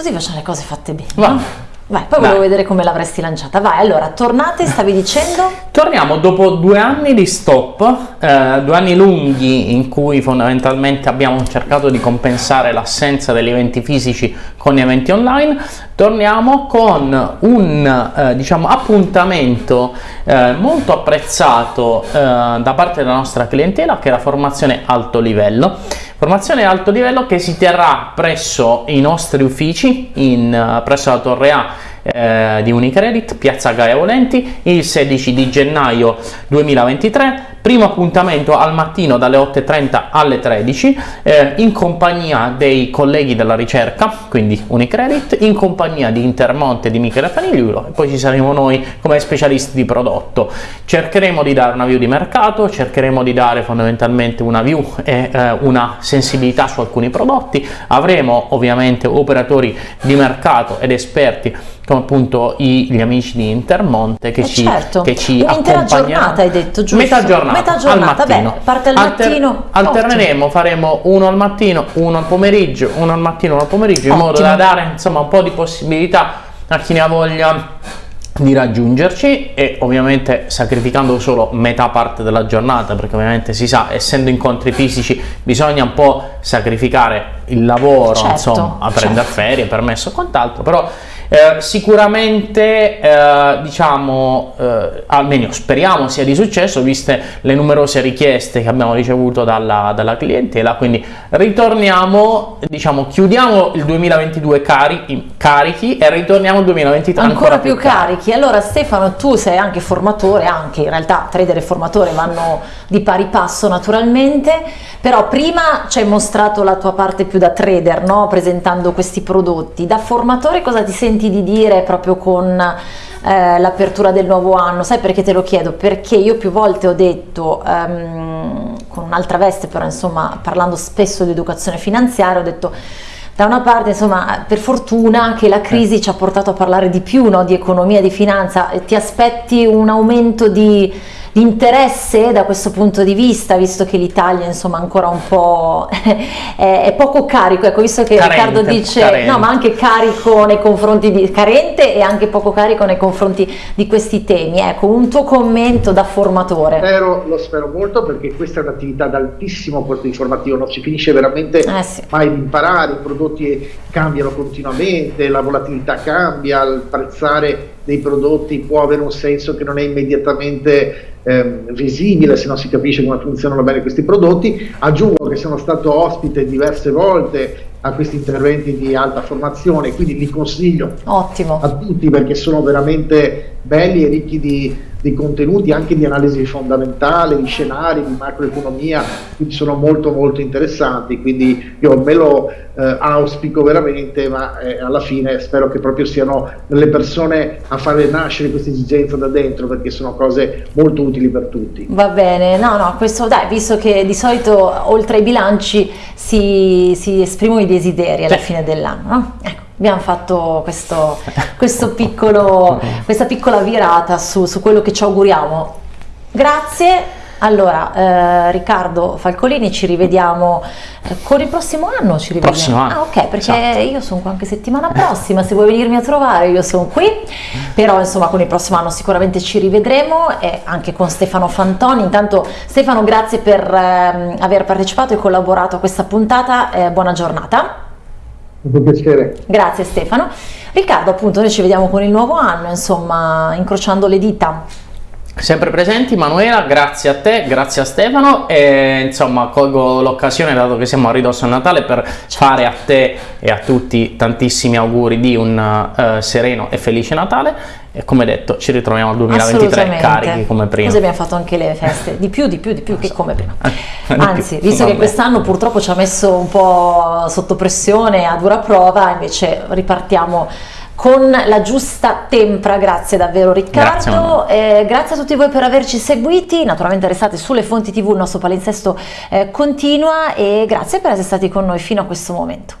Così facciamo le cose fatte bene. Va. no? Vai, poi volevo Dai. vedere come l'avresti lanciata. Vai, allora, tornate, stavi dicendo? Torniamo dopo due anni di stop, eh, due anni lunghi in cui fondamentalmente abbiamo cercato di compensare l'assenza degli eventi fisici con gli eventi online. Torniamo con un eh, diciamo, appuntamento eh, molto apprezzato eh, da parte della nostra clientela che è la formazione alto livello. Formazione alto livello che si terrà presso i nostri uffici in, eh, presso la Torre A eh, di Unicredit, Piazza Gaia Volenti, il 16 di gennaio 2023. Primo appuntamento al mattino dalle 8.30 alle 13 eh, in compagnia dei colleghi della ricerca, quindi Unicredit, in compagnia di Intermonte e di Michele Fanigliulo e poi ci saremo noi come specialisti di prodotto. Cercheremo di dare una view di mercato, cercheremo di dare fondamentalmente una view e eh, una sensibilità su alcuni prodotti. Avremo ovviamente operatori di mercato ed esperti come appunto i- gli amici di Intermonte che Eh, ci, certo. che ci Un'intera giornata, hai detto, giusto? Metà giornata, Metà giornata, al mattino. beh, parte al Alter- mattino, alterneremo, faremo uno al mattino, uno al pomeriggio, uno al mattino, uno al pomeriggio, in modo Ottimo. da dare insomma un po' di possibilità a chi ne ha voglia di raggiungerci e ovviamente sacrificando solo metà parte della giornata perché ovviamente si sa essendo incontri fisici bisogna un po' sacrificare il lavoro Certo, insomma a prendere certo. ferie permesso e quant'altro però eh, sicuramente eh, diciamo eh, almeno speriamo sia di successo viste le numerose richieste che abbiamo ricevuto dalla, dalla clientela quindi ritorniamo diciamo chiudiamo il 2022 cari- carichi e ritorniamo al 2023 ancora, più carichi. Allora Stefano, tu sei anche formatore, anche in realtà trader e formatore vanno di pari passo naturalmente, però prima ci hai mostrato la tua parte più da trader, no? presentando questi prodotti. Da formatore cosa ti senti di dire proprio con eh, l'apertura del nuovo anno? Sai perché te lo chiedo? Perché io più volte ho detto, ehm, con un'altra veste però insomma parlando spesso di educazione finanziaria, ho detto da una parte, insomma, per fortuna che la crisi ci ha portato a parlare di più no, di economia, di finanza, ti aspetti un aumento di, di interesse da questo punto di vista, visto che l'Italia, insomma, ancora un po' è, è poco carico, ecco, visto che Carente, Riccardo dice, carente. no, ma anche carico nei confronti di, carente e anche poco carico nei confronti di questi temi, ecco, un tuo commento da formatore. Spero- lo spero molto perché questa è un'attività ad altissimo costo informativo, non si finisce veramente Eh sì. mai di imparare, i prodotti cambiano continuamente, la volatilità cambia, il prezzare dei prodotti può avere un senso che non è immediatamente ehm, visibile se non si capisce come funzionano bene questi prodotti. Aggiungo che sono stato ospite diverse volte a questi interventi di alta formazione, quindi li consiglio Ottimo. a tutti perché sono veramente belli e ricchi di, di contenuti anche di analisi fondamentale, di scenari, di macroeconomia, quindi sono molto molto interessanti, quindi io me lo eh, auspico veramente, ma eh, alla fine spero che proprio siano le persone a fare nascere questa esigenza da dentro perché sono cose molto utili per tutti. Va bene, no, no, questo dai, visto che di solito oltre ai bilanci si, si esprimono i desideri alla Sì. fine dell'anno, no? Ecco, abbiamo fatto questo, questo piccolo, questa piccola virata su, su quello che ci auguriamo. Grazie. Allora, eh, Riccardo Falcolini, ci rivediamo eh, con il prossimo anno. Ci rivediamo. Prossimo anno, Ah, ok, perché esatto. io sono qua anche settimana prossima. Se vuoi venirmi a trovare, io sono qui. Però, insomma, con il prossimo anno sicuramente ci rivedremo e anche con Stefano Fantoni. Intanto, Stefano, grazie per ehm, aver partecipato e collaborato a questa puntata. Eh, buona giornata. Un piacere. Grazie Stefano. Riccardo, appunto, noi ci vediamo con il nuovo anno, insomma, incrociando le dita. Sempre presenti Manuela, grazie a te, grazie a Stefano e insomma colgo l'occasione dato che siamo a ridosso a Natale per fare a te e a tutti tantissimi auguri di un eh, sereno e felice Natale e come detto ci ritroviamo al 2023 Assolutamente. carichi come prima. Così abbiamo fatto anche le feste, di più, di più, di più che come prima. Anzi, visto che quest'anno purtroppo ci ha messo un po' sotto pressione a dura prova, invece ripartiamo con la giusta tempra, grazie davvero Grazie, Riccardo, Manuela. Eh, grazie a tutti voi per averci seguiti, naturalmente restate sulle fonti tv, il nostro palinsesto eh, continua e grazie per essere stati con noi fino a questo momento.